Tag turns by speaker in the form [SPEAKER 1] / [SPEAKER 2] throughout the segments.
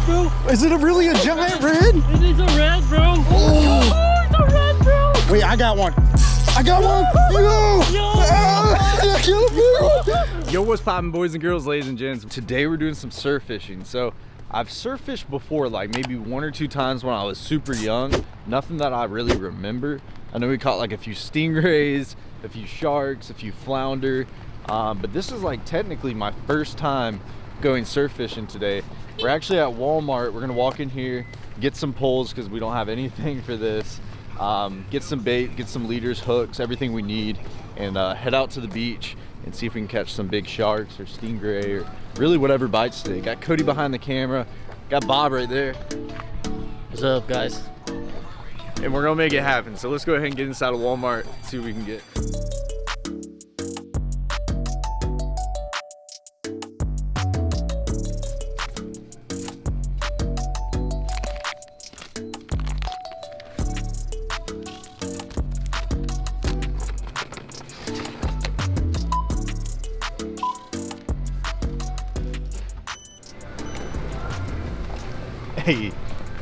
[SPEAKER 1] red, bro.
[SPEAKER 2] Is it a really a giant red?
[SPEAKER 1] It is a red, bro.
[SPEAKER 2] Oh.
[SPEAKER 1] Oh, it's a red, bro.
[SPEAKER 2] Wait, I got one. I got one. Yo.
[SPEAKER 1] Yo.
[SPEAKER 2] Ah, I killed you.
[SPEAKER 3] Yo, what's poppin', boys and girls, ladies and gents? Today we're doing some surf fishing. So I've surf fished before, like maybe one or two times when I was super young. Nothing that I really remember. I know we caught like a few stingrays, a few sharks, a few flounder. Um, but this is like technically my first time going surf fishing today. We're actually at Walmart. We're gonna walk in here, get some poles because we don't have anything for this. Um, get some bait, get some leaders, hooks, everything we need, and uh, head out to the beach and see if we can catch some big sharks or stingray or really whatever bites today. Got Cody behind the camera, got Bob right there,
[SPEAKER 1] What's up, guys?
[SPEAKER 3] and we're gonna make it happen. So let's go ahead and get inside of Walmart, see what we can get. Hey,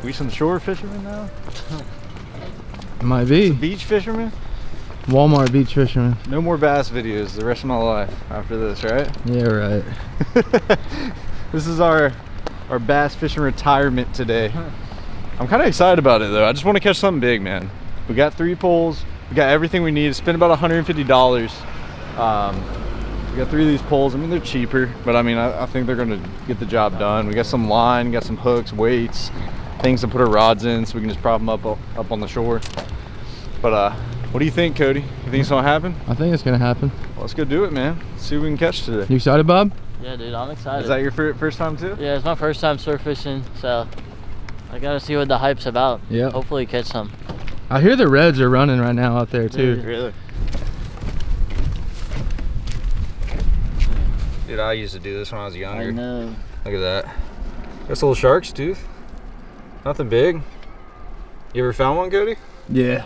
[SPEAKER 3] we some shore fishermen now?
[SPEAKER 4] Might be.
[SPEAKER 3] Beach fishermen?
[SPEAKER 4] Walmart beach fishermen.
[SPEAKER 3] No more bass videos the rest of my life after this, right?
[SPEAKER 4] Yeah, right.
[SPEAKER 3] this is our our bass fishing retirement today. I'm kind of excited about it though. I just want to catch something big, man. We got three poles. We got everything we need. Spent about $150. Um, we got three of these poles. I mean, they're cheaper, but I mean, I, I think they're gonna get the job done. We got some line, got some hooks, weights, things to put our rods in, so we can just prop them up up on the shore. But uh, what do you think, Cody? You think it's gonna happen?
[SPEAKER 4] I think it's gonna happen.
[SPEAKER 3] Well, let's go do it, man. see what we can catch today.
[SPEAKER 4] You excited, Bob?
[SPEAKER 1] Yeah, dude, I'm excited.
[SPEAKER 3] Is that your fir- first time too?
[SPEAKER 1] yeah, it's my first time surf fishing, so I gotta see what the hype's about.
[SPEAKER 4] Yeah.
[SPEAKER 1] Hopefully catch some.
[SPEAKER 4] I hear the reds are running right now out there too.
[SPEAKER 3] Really? Dude, I used to do this when I was younger.
[SPEAKER 1] I know.
[SPEAKER 3] Look at that. That's a little shark's tooth. Nothing big. You ever found one, Cody?
[SPEAKER 4] Yeah.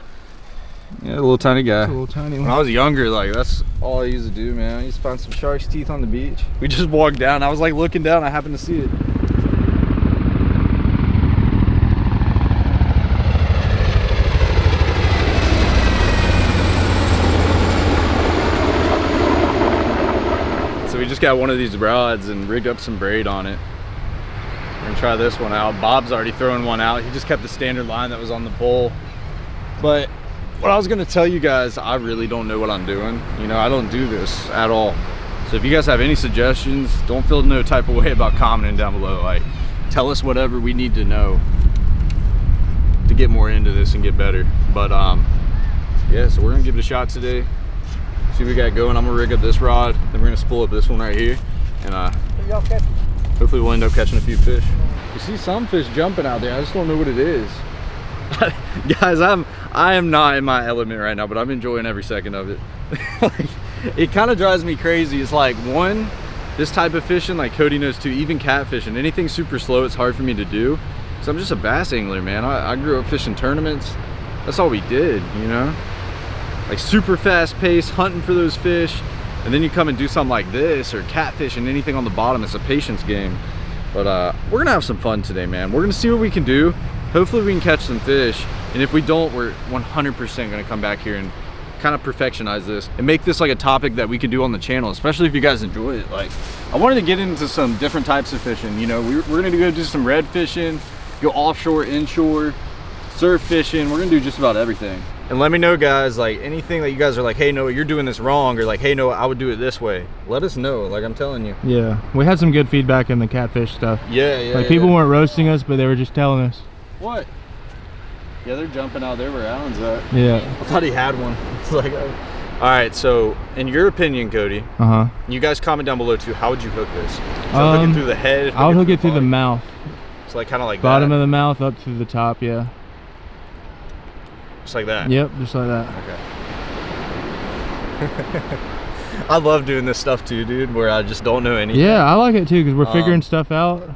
[SPEAKER 3] Yeah, a little tiny guy.
[SPEAKER 4] A little tiny
[SPEAKER 3] When I was younger, like that's all I used to do, man. I used to find some shark's teeth on the beach. We just walked down. I was like looking down. I happened to see it. Got one of these rods and rigged up some braid on it. We're gonna try this one out. Bob's already throwing one out. He just kept the standard line that was on the pole. But what I was gonna tell you guys, I really don't know what I'm doing. You know, I don't do this at all. So if you guys have any suggestions, don't feel no type of way about commenting down below. Like, tell us whatever we need to know to get more into this and get better. But um, yeah, so we're gonna give it a shot today. See what we got going. I'm gonna rig up this rod, then we're gonna spool up this one right here, and uh, hopefully we'll end up catching a few fish. You see some fish jumping out there. I just don't know what it is. guys i'm i am not in my element right now but i'm enjoying every second of it like, it kind of drives me crazy it's like one this type of fishing like cody knows too even catfishing anything super slow it's hard for me to do so i'm just a bass angler man I, I grew up fishing tournaments that's all we did you know like super fast pace hunting for those fish and then you come and do something like this or catfish and anything on the bottom it's a patience game. But uh we're gonna have some fun today man. We're gonna see what we can do. Hopefully we can catch some fish. And if we don't we're 100% gonna come back here and kind of perfectionize this and make this like a topic that we can do on the channel especially if you guys enjoy it. Like i wanted to get into some different types of fishing you know? We're, we're gonna go do some red fishing go offshore inshore surf fishing we're gonna do just about everything and let me know guys like anything that you guys are like hey no you're doing this wrong or like hey no i would do it this way let us know like i'm telling you
[SPEAKER 4] Yeah. We had some good feedback in the catfish stuff.
[SPEAKER 3] yeah yeah
[SPEAKER 4] like people
[SPEAKER 3] yeah.
[SPEAKER 4] weren't roasting us, but they were just telling us.
[SPEAKER 3] what yeah they're jumping out there where alan's at
[SPEAKER 4] Yeah.
[SPEAKER 3] i thought he had one it's like uh, all right so in your opinion cody
[SPEAKER 4] Uh huh.
[SPEAKER 3] you guys comment down below too how would you hook this so hook
[SPEAKER 4] Um,
[SPEAKER 3] it through the head
[SPEAKER 4] I would hook it through the
[SPEAKER 3] body?
[SPEAKER 4] mouth,
[SPEAKER 3] it's like kind of like
[SPEAKER 4] bottom
[SPEAKER 3] that.
[SPEAKER 4] of the mouth up to the top. Yeah.
[SPEAKER 3] Just like that
[SPEAKER 4] Yep. Just like that.
[SPEAKER 3] okay I love doing this stuff too, dude, where I just don't know anything.
[SPEAKER 4] Yeah, I like it too because we're figuring
[SPEAKER 3] Um,
[SPEAKER 4] stuff out.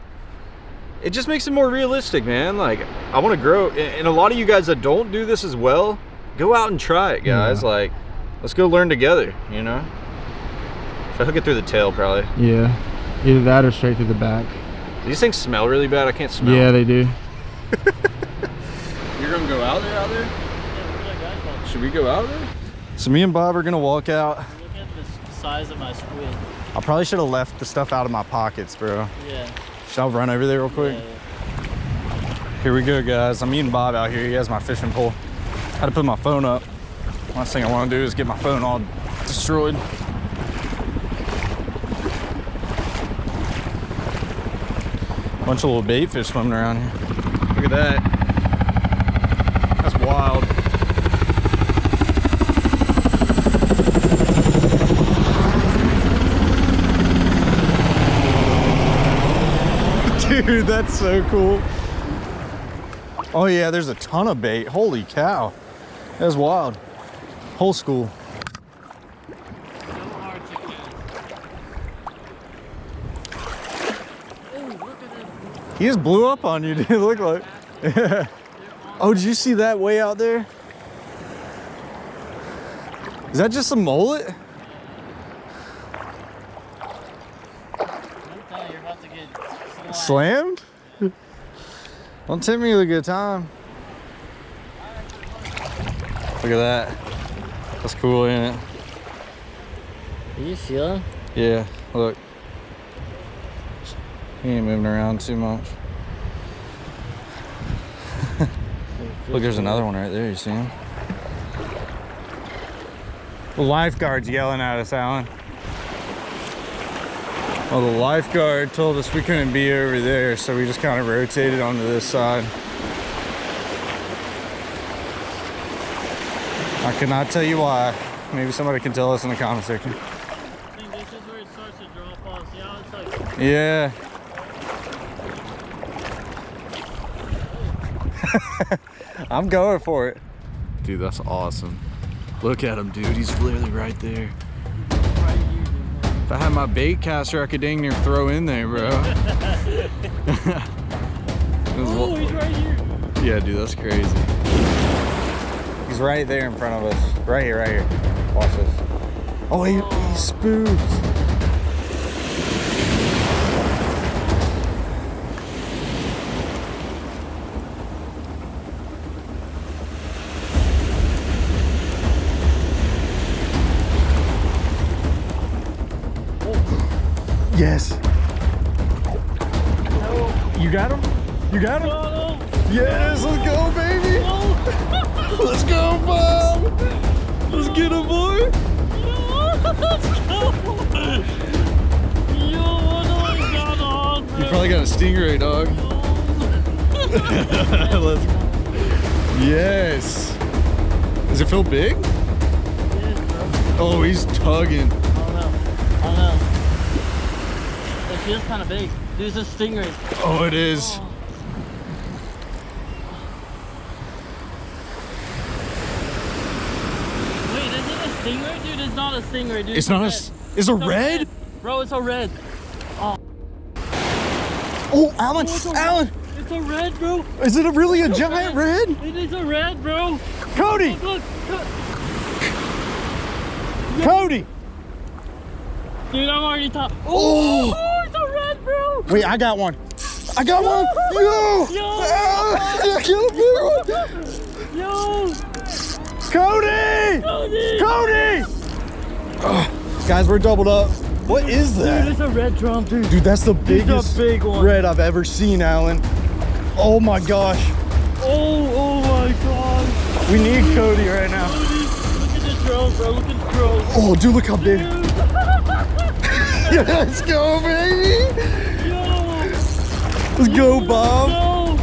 [SPEAKER 3] It just makes it more realistic, man. Like, I want to grow. And and a lot of you guys that don't do this as well, go out and try it, guys.
[SPEAKER 4] Yeah.
[SPEAKER 3] Like, let's go learn together, you know? Should I hook it through the tail, probably?
[SPEAKER 4] Yeah. Either that or straight through the back.
[SPEAKER 3] These things smell really bad. I can't smell.
[SPEAKER 4] Yeah, they do.
[SPEAKER 3] You're gonna go out there, out there? Should we go out there? So me and Bob are gonna walk out.
[SPEAKER 1] Look at the size of my squid.
[SPEAKER 3] I probably should have left the stuff out of my pockets, bro.
[SPEAKER 1] Yeah.
[SPEAKER 3] Should I run over there real quick? Here we go, guys. I'm meeting Bob out here. He has my fishing pole. I Had to put my phone up. Last thing I want to do is get my phone all destroyed. Bunch of little bait fish swimming around here. Look at that. That's wild. Dude, that's so cool. Oh yeah, there's a ton of bait. Holy cow. That's wild. Whole school. He just blew up on you, dude. Look like. oh, did you see that way out there? Is that just a mullet?
[SPEAKER 1] You're about to get
[SPEAKER 3] Slammed? Don't tempt me with a good time. Look at that. That's cool, ain't it?
[SPEAKER 1] Are you feeling?
[SPEAKER 3] Yeah, look. He ain't moving around too much. Look, there's another one right there. You see him? The lifeguard's yelling at us, Alan. Well, the lifeguard told us we couldn't be over there, so we just kind of rotated onto this side. I cannot tell you why. Maybe somebody can tell us in the comment section. Yeah. I'm going for it. Dude, that's awesome. Look at him, dude. He's literally right there.
[SPEAKER 1] Right here, dude.
[SPEAKER 3] If I had my bait caster, I could dang near throw in there, bro.
[SPEAKER 1] Oh, he's right here.
[SPEAKER 3] yeah, dude, that's crazy. He's right there in front of us. Right here, right here. Watch this. Oh, he, he spooked. Yes. You got him? You got him?
[SPEAKER 1] Oh,
[SPEAKER 3] Yes, let's go, baby.
[SPEAKER 1] no.
[SPEAKER 3] Let's go, Bob. Let's get him, boy.
[SPEAKER 1] Yo, what have I got on, bro?
[SPEAKER 3] You probably got a stingray, dog. Let's. Yes. Does it feel big? Oh, he's tugging.
[SPEAKER 1] I don't know. I don't know. It feels kind of big. Dude, it's a stingray.
[SPEAKER 3] Oh, it is. Oh.
[SPEAKER 1] Wait, is it a stingray? Dude, it's not a stingray, dude.
[SPEAKER 3] It's not a.
[SPEAKER 1] red.
[SPEAKER 3] s- It's a
[SPEAKER 1] It's
[SPEAKER 3] red.
[SPEAKER 1] Bro, it's a red.
[SPEAKER 3] Oh, Alan,
[SPEAKER 1] Oh, it's a
[SPEAKER 3] Alan,
[SPEAKER 1] It's a red, bro.
[SPEAKER 3] is it a really a giant red?
[SPEAKER 1] It is a red, bro.
[SPEAKER 3] Cody,
[SPEAKER 1] Look, look, look.
[SPEAKER 3] Cody.
[SPEAKER 1] Dude, I'm already top.
[SPEAKER 3] Oh.
[SPEAKER 1] oh! Oh, it's a red, bro.
[SPEAKER 3] Wait, I got one. I got one. Yo.
[SPEAKER 1] Yo.
[SPEAKER 3] I killed a big one.
[SPEAKER 1] Yo,
[SPEAKER 3] Cody.
[SPEAKER 1] Cody.
[SPEAKER 3] Cody. Guys, we're doubled up. What is that?
[SPEAKER 1] Dude, it's a red drum, dude.
[SPEAKER 3] Dude, that's the biggest
[SPEAKER 1] big one.
[SPEAKER 3] red I've ever seen, Alan. Oh my gosh.
[SPEAKER 1] Oh, oh my god.
[SPEAKER 3] We need Cody right now.
[SPEAKER 1] Cody, look at the drone, bro. Look at the drone.
[SPEAKER 3] Oh, dude, look how big.
[SPEAKER 1] Dude.
[SPEAKER 3] Let's go, baby.
[SPEAKER 1] Yo.
[SPEAKER 3] Let's go, Bob.
[SPEAKER 1] No.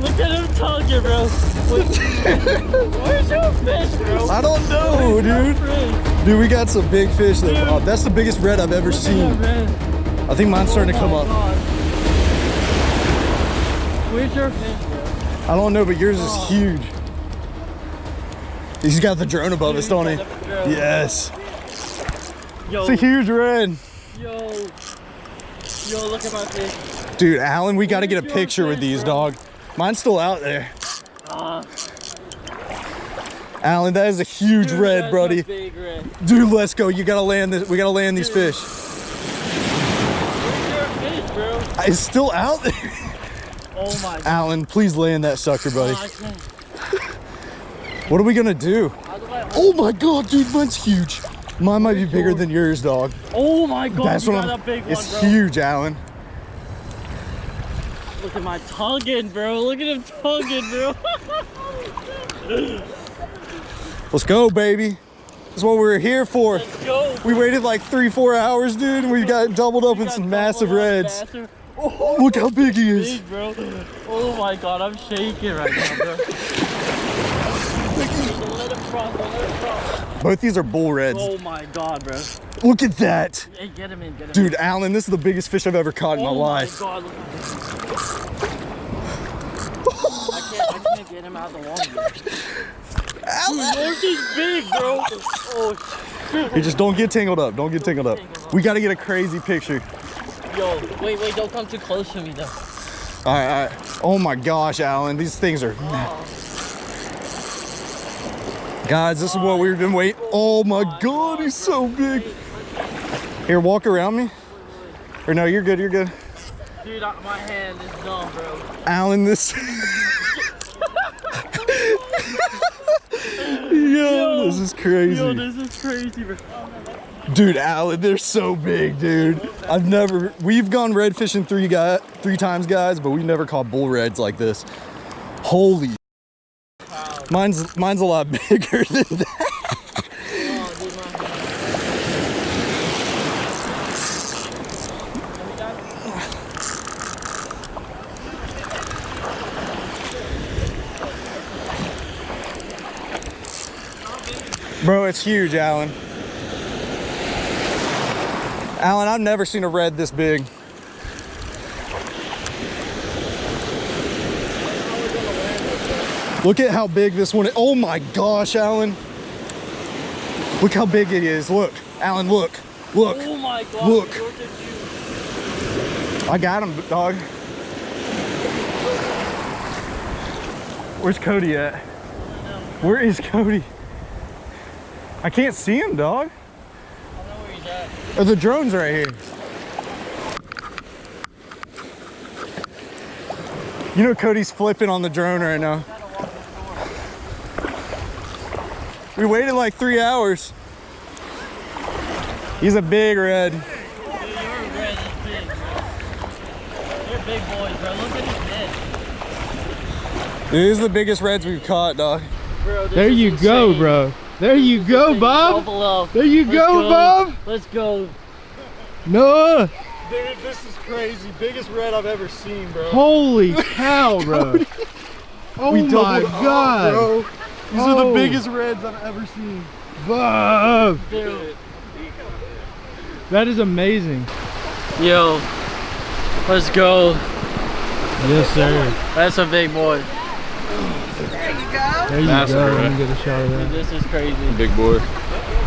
[SPEAKER 1] Look at him tugging, bro. Where's your fish, bro?
[SPEAKER 3] I don't know, dude. Dude, we got some big fish though,
[SPEAKER 1] Dude.
[SPEAKER 3] Bob. That's the biggest red I've ever
[SPEAKER 1] Look
[SPEAKER 3] seen. I think mine's starting to
[SPEAKER 1] Oh
[SPEAKER 3] come
[SPEAKER 1] my
[SPEAKER 3] up.
[SPEAKER 1] Where's your fish, bro?
[SPEAKER 3] I don't know, but yours is oh. huge. He's got the drone above us, don't he? Yes.
[SPEAKER 1] Yo,
[SPEAKER 3] It's a huge red.
[SPEAKER 1] Yo, yo, look at my fish.
[SPEAKER 3] Dude, Alan, we got to get a picture with these, dog. Mine's still out there.
[SPEAKER 1] Ah,
[SPEAKER 3] Alan, that is a huge
[SPEAKER 1] dude,
[SPEAKER 3] red, buddy.
[SPEAKER 1] Big red.
[SPEAKER 3] Dude, let's go. You gotta land this. We gotta land these fish.
[SPEAKER 1] Fish?
[SPEAKER 3] It's still out there.
[SPEAKER 1] Oh my god.
[SPEAKER 3] Alan, please land that sucker, buddy.
[SPEAKER 1] Can't.
[SPEAKER 3] What are we gonna? Do Oh my god, dude, mine's huge. Mine might be bigger than yours, dog.
[SPEAKER 1] Oh my god,
[SPEAKER 3] That's
[SPEAKER 1] you
[SPEAKER 3] what
[SPEAKER 1] got
[SPEAKER 3] I'm.
[SPEAKER 1] a big
[SPEAKER 3] it's
[SPEAKER 1] bro.
[SPEAKER 3] huge, Alan.
[SPEAKER 1] Look at my tugging, bro. Look at him tugging, bro.
[SPEAKER 3] Let's go, baby. That's what we're here for.
[SPEAKER 1] Let's go.
[SPEAKER 3] We waited like three, four hours, dude, and we got doubled up
[SPEAKER 1] We
[SPEAKER 3] with some massive reds.
[SPEAKER 1] massive- oh,
[SPEAKER 3] Look how big he is.
[SPEAKER 1] Big, bro. Oh my god, I'm shaking right now, bro. Don't let him cross, don't let him cross.
[SPEAKER 3] Both these are bull reds.
[SPEAKER 1] Oh my god, bro.
[SPEAKER 3] Look at that.
[SPEAKER 1] Hey, get him in, get him
[SPEAKER 3] Dude,
[SPEAKER 1] in.
[SPEAKER 3] Alan, this is the biggest fish I've ever caught in my
[SPEAKER 1] oh
[SPEAKER 3] life. oh life.
[SPEAKER 1] my god, look at this. I can't, I can't get him out of the water. Dude, is big, bro. Oh,
[SPEAKER 3] Hey, just don't get tangled up. Don't get tangled up. We got to get a crazy picture.
[SPEAKER 1] yo, wait, wait, don't come too close to me, though.
[SPEAKER 3] All right, all right. Oh my gosh, Alan, these things are. Oh. Guys, this is what we've been waiting. Oh my god, he's so big. Here, walk around me. Or no, you're good, you're good.
[SPEAKER 1] Dude, my hand is numb, bro.
[SPEAKER 3] Alan, this. Yo, this is crazy.
[SPEAKER 1] Yo, this is crazy, bro.
[SPEAKER 3] Dude, Alan, they're so big, dude. I've never, we've gone red fishing three guy, three times, guys, but we've never caught bull reds like this. Holy. Mine's, mine's a lot bigger than that. Bro, it's huge, Alan. Alan, I've never seen a red this big. Look at how big this one is. Oh my gosh, Alan. Look how big it is. Look, Alan, look. Look.
[SPEAKER 1] Oh my god.
[SPEAKER 3] Look.
[SPEAKER 1] yours is huge.
[SPEAKER 3] I got him, dog. Where's Cody at? Where is Cody? I can't see him, dog.
[SPEAKER 1] I don't know where he's at.
[SPEAKER 3] Oh, the drone's right here. You know Cody's flipping on the drone right now. We waited like three hours. He's a big red.
[SPEAKER 1] Dude, your red is big. They're big boys, bro. Look at his head.
[SPEAKER 3] This is the biggest reds we've caught, dog.
[SPEAKER 1] Bro, this
[SPEAKER 4] There
[SPEAKER 1] is
[SPEAKER 4] you go, bro. There you go,
[SPEAKER 1] Insane.
[SPEAKER 4] Bob. There you
[SPEAKER 1] Let's
[SPEAKER 4] go, Bob.
[SPEAKER 1] Let's go.
[SPEAKER 4] Noah.
[SPEAKER 3] Dude, this is crazy. Biggest red I've ever seen, bro.
[SPEAKER 4] Holy cow, bro. Oh
[SPEAKER 3] We
[SPEAKER 4] my
[SPEAKER 3] doubled up,
[SPEAKER 4] god.
[SPEAKER 3] bro. These are
[SPEAKER 4] Oh.
[SPEAKER 3] the biggest reds I've ever seen.
[SPEAKER 4] Bob.
[SPEAKER 1] Dude.
[SPEAKER 4] That is amazing.
[SPEAKER 1] Yo. Let's go.
[SPEAKER 4] Yes, sir.
[SPEAKER 1] That's a big boy.
[SPEAKER 4] There you
[SPEAKER 5] Massive,
[SPEAKER 4] go.
[SPEAKER 5] bro.
[SPEAKER 4] Let me get a shot of that.
[SPEAKER 1] This is crazy.
[SPEAKER 5] Big boy.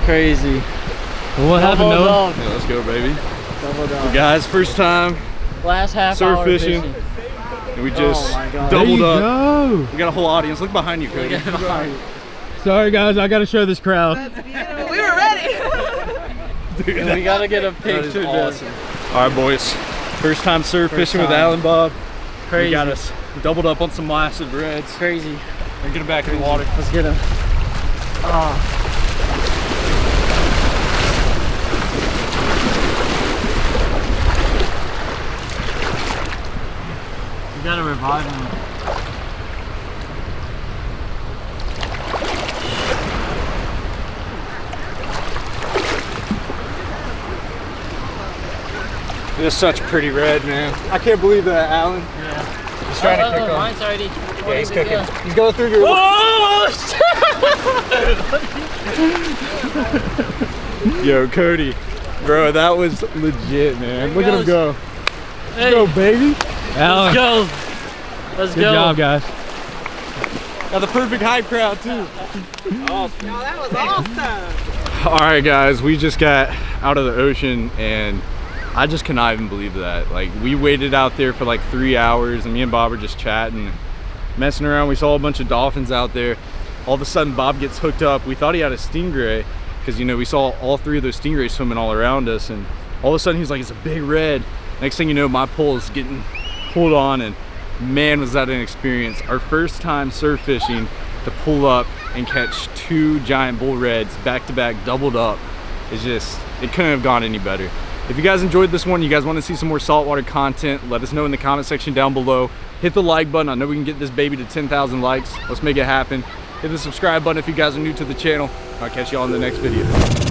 [SPEAKER 1] Crazy.
[SPEAKER 4] Well, what happened,
[SPEAKER 1] Double
[SPEAKER 4] Noah?
[SPEAKER 5] Yeah, let's go, baby.
[SPEAKER 1] Double dog.
[SPEAKER 5] Guys, first time,
[SPEAKER 1] Last half
[SPEAKER 5] Surf
[SPEAKER 1] hour
[SPEAKER 5] fishing.
[SPEAKER 1] fishing.
[SPEAKER 5] And we just
[SPEAKER 1] Oh my
[SPEAKER 4] There
[SPEAKER 5] doubled
[SPEAKER 4] you
[SPEAKER 5] up.
[SPEAKER 4] go.
[SPEAKER 5] We got a whole audience. Look behind you,
[SPEAKER 1] Look
[SPEAKER 5] Cody.
[SPEAKER 1] at him.
[SPEAKER 4] Sorry, guys. I got to show this crowd.
[SPEAKER 6] We were ready.
[SPEAKER 1] And we gotta get a
[SPEAKER 5] That is
[SPEAKER 1] picture. dude.
[SPEAKER 5] awesome. All right, boys. First time surf
[SPEAKER 1] First
[SPEAKER 5] fishing with
[SPEAKER 1] time.
[SPEAKER 5] Alan Bob.
[SPEAKER 1] Crazy.
[SPEAKER 5] We got us doubled up on some massive reds.
[SPEAKER 1] Crazy.
[SPEAKER 5] And get it back in the water.
[SPEAKER 1] Let's get him. Ah. You gotta revive him.
[SPEAKER 5] It's such pretty red, man. I can't believe that, Alan.
[SPEAKER 1] Yeah.
[SPEAKER 5] He's trying
[SPEAKER 1] oh,
[SPEAKER 5] to kick
[SPEAKER 1] oh. Mine's already.
[SPEAKER 5] Yeah, he's cooking. He's going through your.
[SPEAKER 1] Oh!
[SPEAKER 5] Yo, Cody. Bro, that was legit, man. Look at him go.
[SPEAKER 1] Hey,
[SPEAKER 5] Go, baby.
[SPEAKER 4] Alan,
[SPEAKER 1] let's go. Let's
[SPEAKER 4] good
[SPEAKER 1] go.
[SPEAKER 4] job, guys.
[SPEAKER 5] Got the perfect hype crowd, too.
[SPEAKER 6] No, that was awesome.
[SPEAKER 5] All right, guys, we just got out of the ocean and I just cannot even believe that. Like, we waited out there for like three hours and me and Bob were just chatting, messing around. We saw a bunch of dolphins out there. All of a sudden, Bob gets hooked up. We thought he had a stingray because, you know, we saw all three of those stingrays swimming all around us. And all of a sudden, he's like, it's a big red.
[SPEAKER 3] Next thing you know, my pole is getting pulled on and man, was that an experience. Our first time surf fishing to pull up and catch two giant bull reds back to back, doubled up. It's just, it couldn't have gone any better. If you guys enjoyed this one, you guys want to see some more saltwater content, let us know in the comment section down below. Hit the like button. I know we can get this baby to 10,000 likes. Let's make it happen. Hit the subscribe button if you guys are new to the channel. I'll catch you all in the next video.